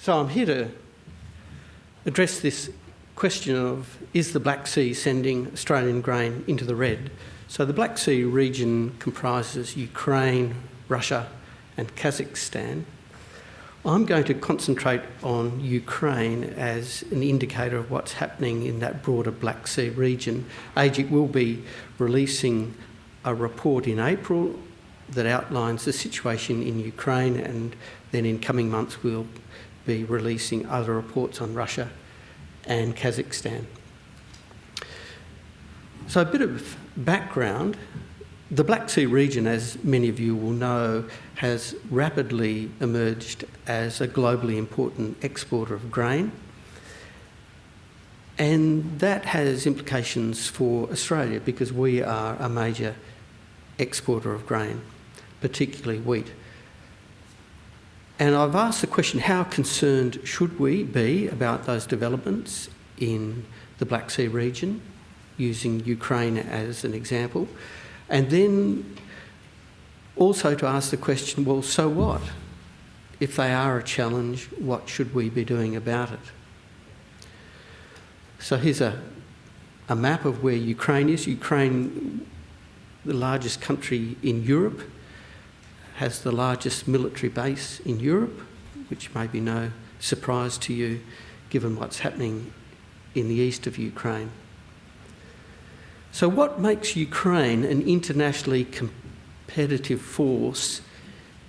So I'm here to address this question of is the Black Sea sending Australian grain into the red? So the Black Sea region comprises Ukraine, Russia and Kazakhstan. I'm going to concentrate on Ukraine as an indicator of what's happening in that broader Black Sea region. AEGIC will be releasing a report in April that outlines the situation in Ukraine and then in coming months we'll be releasing other reports on Russia and Kazakhstan. So a bit of background. The Black Sea region, as many of you will know, has rapidly emerged as a globally important exporter of grain. And that has implications for Australia because we are a major exporter of grain, particularly wheat. And I've asked the question, how concerned should we be about those developments in the Black Sea region, using Ukraine as an example? And then also to ask the question, well, so what? If they are a challenge, what should we be doing about it? So here's a, a map of where Ukraine is. Ukraine, the largest country in Europe, has the largest military base in Europe, which may be no surprise to you given what's happening in the east of Ukraine. So what makes Ukraine an internationally competitive force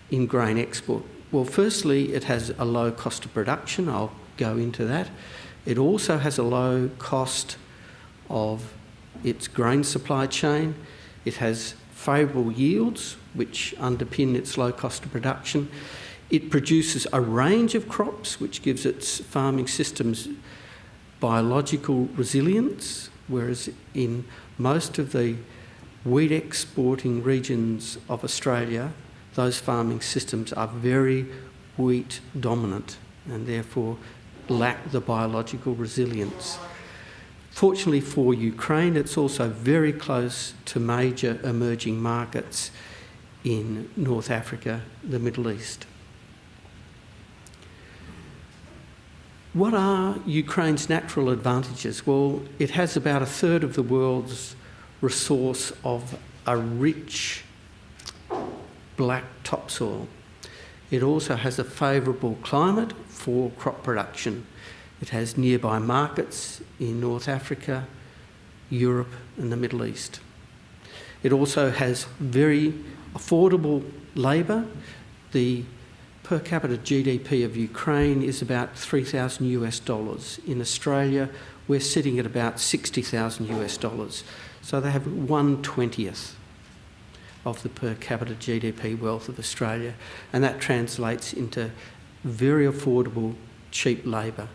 in grain export? Well, firstly, it has a low cost of production. I'll go into that. It also has a low cost of its grain supply chain. It has favourable yields, which underpin its low cost of production. It produces a range of crops, which gives its farming systems biological resilience, whereas in most of the wheat exporting regions of Australia, those farming systems are very wheat dominant and therefore lack the biological resilience. Fortunately for Ukraine, it's also very close to major emerging markets in North Africa, the Middle East. What are Ukraine's natural advantages? Well, it has about a third of the world's resource of a rich black topsoil. It also has a favourable climate for crop production. It has nearby markets in North Africa, Europe and the Middle East. It also has very affordable labour. The per capita GDP of Ukraine is about 3,000 US dollars. In Australia, we're sitting at about 60,000 US dollars. So they have one twentieth of the per capita GDP wealth of Australia, and that translates into very affordable, cheap labour.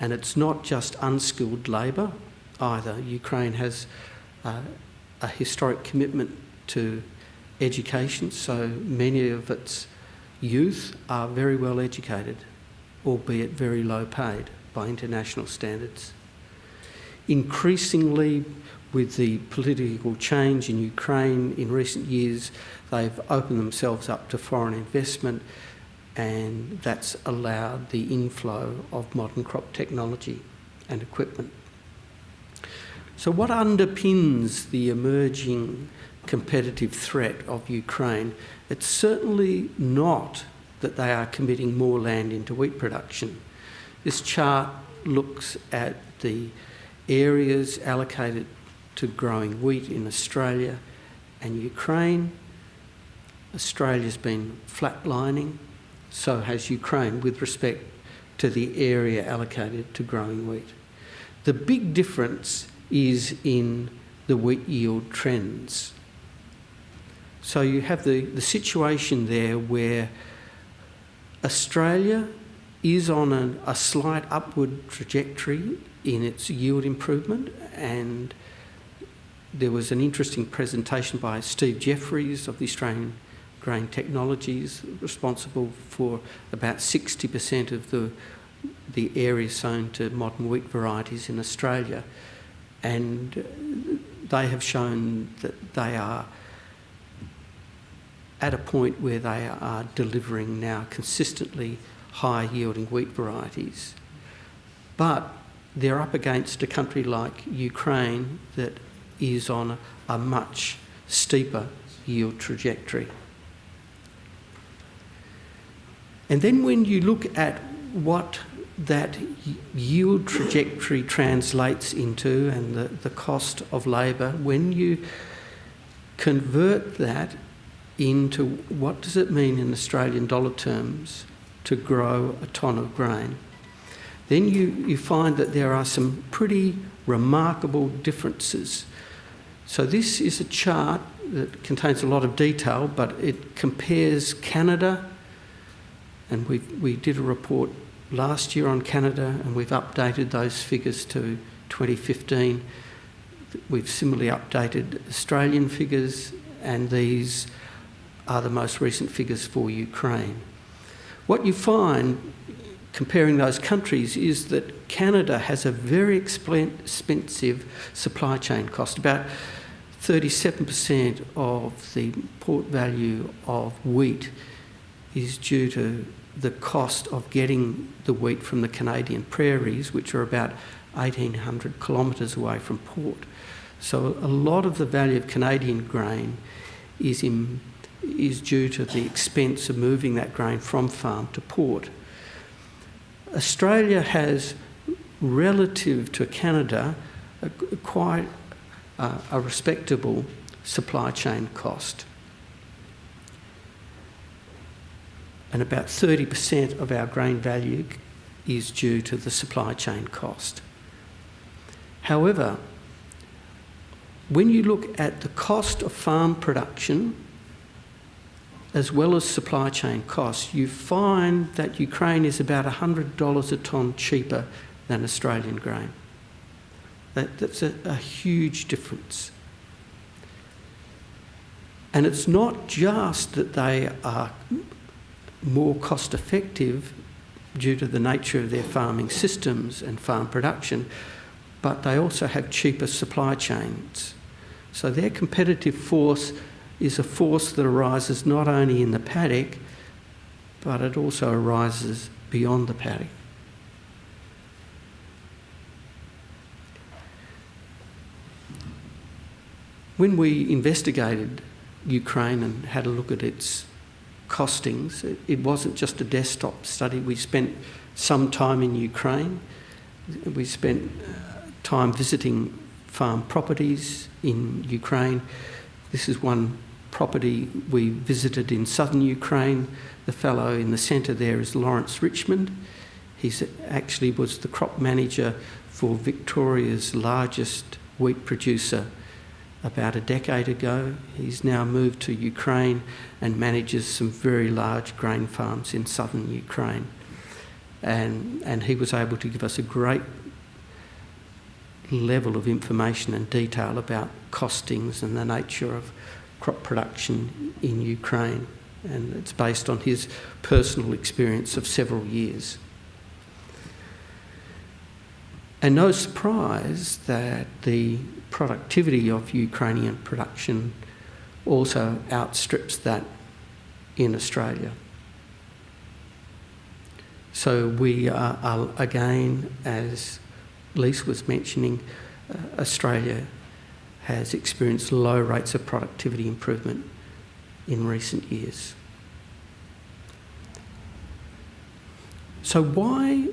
And it's not just unskilled labour either. Ukraine has uh, a historic commitment to education, so many of its youth are very well educated, albeit very low paid by international standards. Increasingly, with the political change in Ukraine in recent years, they've opened themselves up to foreign investment and that's allowed the inflow of modern crop technology and equipment. So what underpins the emerging competitive threat of Ukraine? It's certainly not that they are committing more land into wheat production. This chart looks at the areas allocated to growing wheat in Australia and Ukraine. Australia's been flatlining, so has Ukraine with respect to the area allocated to growing wheat. The big difference is in the wheat yield trends. So you have the, the situation there where Australia is on a, a slight upward trajectory in its yield improvement and there was an interesting presentation by Steve Jefferies of the Australian Grain Technologies, responsible for about 60% of the, the area sown to modern wheat varieties in Australia. And they have shown that they are at a point where they are delivering now consistently high yielding wheat varieties. But they're up against a country like Ukraine that is on a, much steeper yield trajectory. And then when you look at what that yield trajectory translates into and the, the cost of labour, when you convert that into what does it mean in Australian dollar terms to grow a tonne of grain, then you, you find that there are some pretty remarkable differences. So this is a chart that contains a lot of detail, but it compares Canada, and we, we did a report last year on Canada, and we've updated those figures to 2015. We've similarly updated Australian figures, and these are the most recent figures for Ukraine. What you find comparing those countries is that Canada has a very expensive supply chain cost. About 37% of the port value of wheat is due to the cost of getting the wheat from the Canadian prairies, which are about 1,800 kilometres away from port. So a lot of the value of Canadian grain is, in, is due to the expense of moving that grain from farm to port. Australia has, relative to Canada, a, quite uh, a respectable supply chain cost. And about 30% of our grain value is due to the supply chain cost. However, when you look at the cost of farm production as well as supply chain costs, you find that Ukraine is about $100 a tonne cheaper than Australian grain. That, that's a, a huge difference. And it's not just that they are more cost effective due to the nature of their farming systems and farm production, but they also have cheaper supply chains. So their competitive force is a force that arises not only in the paddock, but it also arises beyond the paddock. When we investigated Ukraine and had a look at its costings, it, wasn't just a desktop study. We spent some time in Ukraine. We spent uh, time visiting farm properties in Ukraine. This is one property we visited in southern Ukraine. The fellow in the centre there is Lawrence Richmond. He actually was the crop manager for Victoria's largest wheat producer about a decade ago. He's now moved to Ukraine and manages some very large grain farms in southern Ukraine. And, and he was able to give us a great level of information and detail about costings and the nature of crop production in Ukraine, and it's based on his personal experience of several years. And no surprise that the productivity of Ukrainian production also outstrips that in Australia. So we are, are again, as Lise was mentioning, uh, Australia has experienced low rates of productivity improvement in recent years. So why,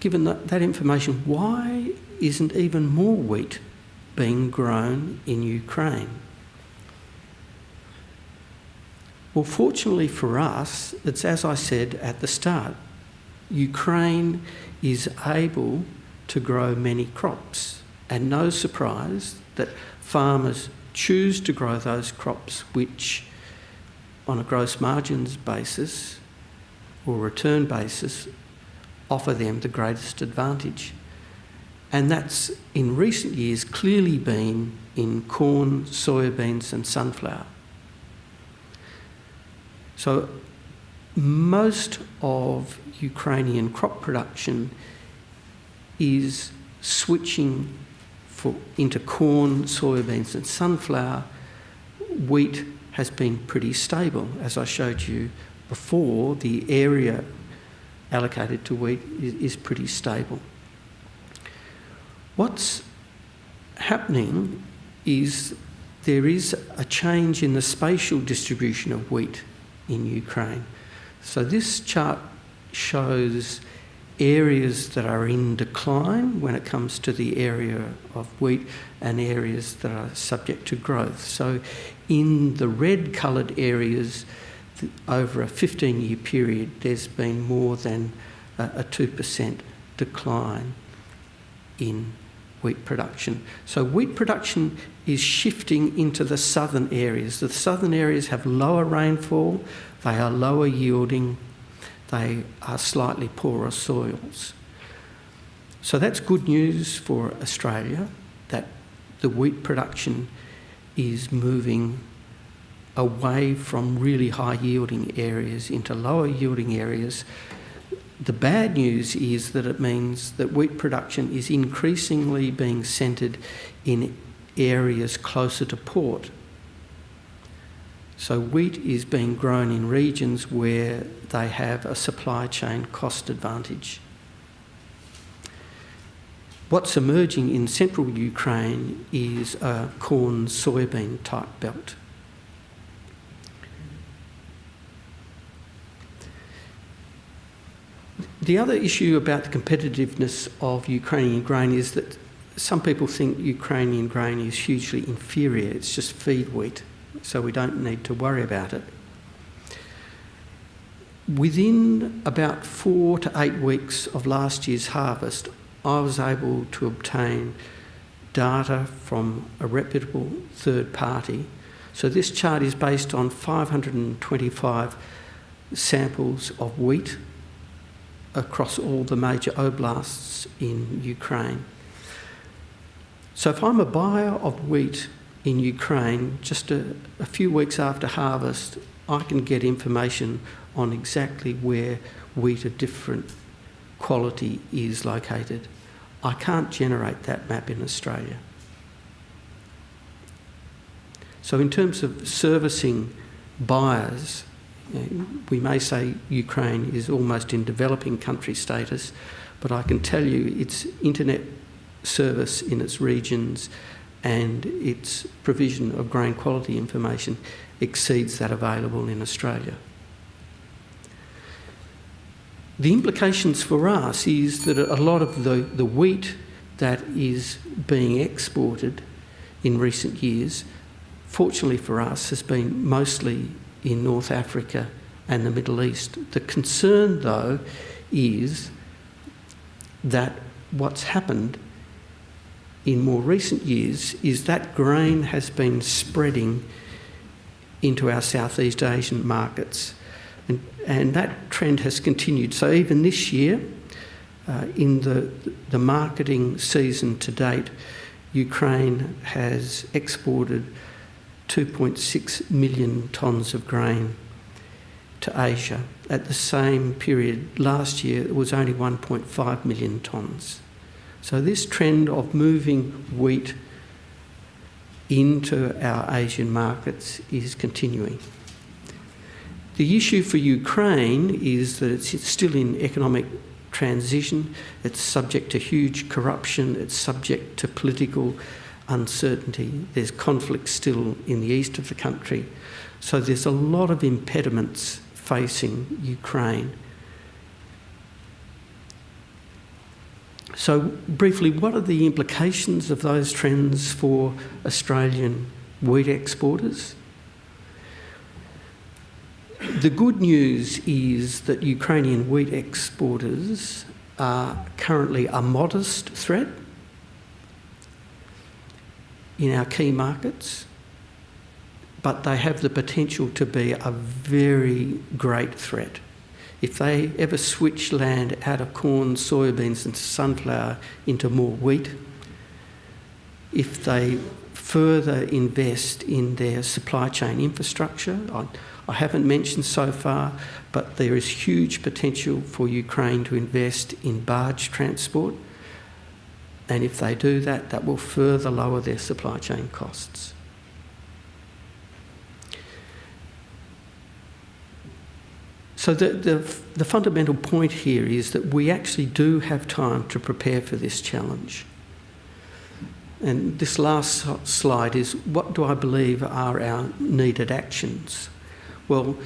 given that, that information, why isn't even more wheat being grown in Ukraine? Well, fortunately for us, it's as I said at the start, Ukraine is able to grow many crops. And no surprise, that farmers choose to grow those crops which, on a gross margins basis or return basis, offer them the greatest advantage. And that's in recent years clearly been in corn, soybeans, and sunflower. So, most of Ukrainian crop production is switching for, into corn, soybeans and sunflower, wheat has been pretty stable. As I showed you before, the area allocated to wheat is, is pretty stable. What's happening is there is a change in the spatial distribution of wheat in Ukraine. So this chart shows areas that are in decline when it comes to the area of wheat and areas that are subject to growth. So in the red coloured areas, over a 15 year period, there's been more than a 2% decline in wheat production. So wheat production is shifting into the southern areas. The southern areas have lower rainfall, they are lower yielding, they are slightly poorer soils. So that's good news for Australia that the wheat production is moving away from really high yielding areas into lower yielding areas. The bad news is that it means that wheat production is increasingly being centred in areas closer to port. So wheat is being grown in regions where they have a supply chain cost advantage. What's emerging in central Ukraine is a corn soybean type belt. The other issue about the competitiveness of Ukrainian grain is that some people think Ukrainian grain is hugely inferior. It's just feed wheat, so we don't need to worry about it. Within about four to eight weeks of last year's harvest, I was able to obtain data from a reputable third party. So this chart is based on 525 samples of wheat across all the major oblasts in Ukraine. So if I'm a buyer of wheat in Ukraine, just a, a, few weeks after harvest, I can get information on exactly where wheat of different quality is located. I can't generate that map in Australia. So in terms of servicing buyers, we may say Ukraine is almost in developing country status, but I can tell you its internet service in its regions and its provision of grain quality information exceeds that available in Australia. The implications for us is that a lot of the, the wheat that is being exported in recent years, fortunately for us, has been mostly in North Africa and the Middle East. The concern, though, is that what's happened in more recent years is that grain has been spreading into our Southeast Asian markets. And, and that trend has continued. So even this year, uh, in the, the marketing season to date, Ukraine has exported 2.6 million tonnes of grain to Asia. At the same period last year, it was only 1.5 million tonnes. So this trend of moving wheat into our Asian markets is continuing. The issue for Ukraine is that it's still in economic transition, it's subject to huge corruption, it's subject to political uncertainty. There's conflict still in the east of the country. So there's a lot of impediments facing Ukraine. So, briefly, what are the implications of those trends for Australian wheat exporters? The good news is that Ukrainian wheat exporters are currently a modest threat in our key markets, but they have the potential to be a very great threat. If they ever switch land out of corn, soybeans, and sunflower into more wheat, if they further invest in their supply chain infrastructure, I, I haven't mentioned so far, but there is huge potential for Ukraine to invest in barge transport and if they do that, that will further lower their supply chain costs. So the, the, the fundamental point here is that we actually do have time to prepare for this challenge. And this last slide is what do I believe are our needed actions? Well,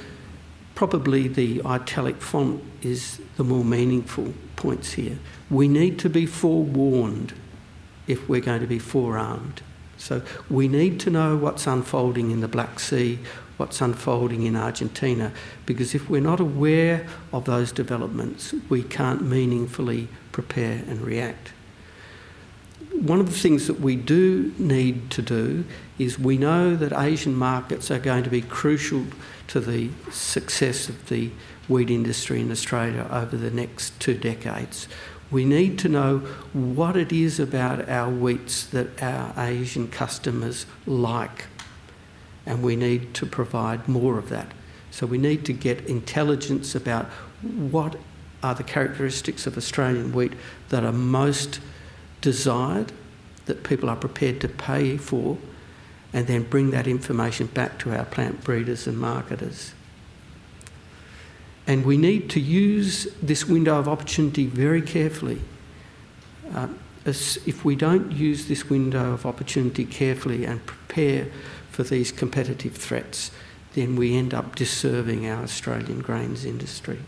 probably the italic font is the more meaningful points here. We need to be forewarned if we're going to be forearmed. So we need to know what's unfolding in the Black Sea, what's unfolding in Argentina, because if we're not aware of those developments, we can't meaningfully prepare and react one of the things that we do need to do is we know that Asian markets are going to be crucial to the success of the wheat industry in Australia over the next two decades. We need to know what it is about our wheats that our Asian customers like, and we need to provide more of that. So we need to get intelligence about what are the characteristics of Australian wheat that are most desired that people are prepared to pay for and then bring that information back to our plant breeders and marketers. And we need to use this window of opportunity very carefully. Uh, if we don't use this window of opportunity carefully and prepare for these competitive threats, then we end up disserving our Australian grains industry.